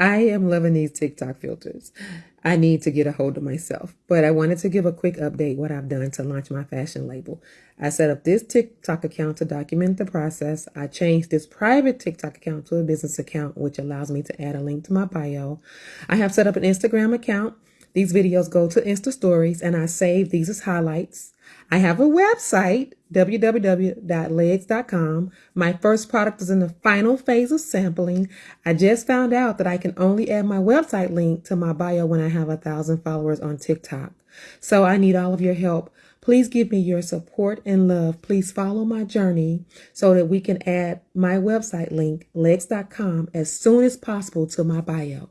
I am loving these TikTok filters. I need to get a hold of myself, but I wanted to give a quick update what I've done to launch my fashion label. I set up this TikTok account to document the process. I changed this private TikTok account to a business account, which allows me to add a link to my bio. I have set up an Instagram account these videos go to Insta Stories and I save these as highlights. I have a website, www.legs.com. My first product is in the final phase of sampling. I just found out that I can only add my website link to my bio when I have a thousand followers on TikTok. So I need all of your help. Please give me your support and love. Please follow my journey so that we can add my website link, legs.com, as soon as possible to my bio.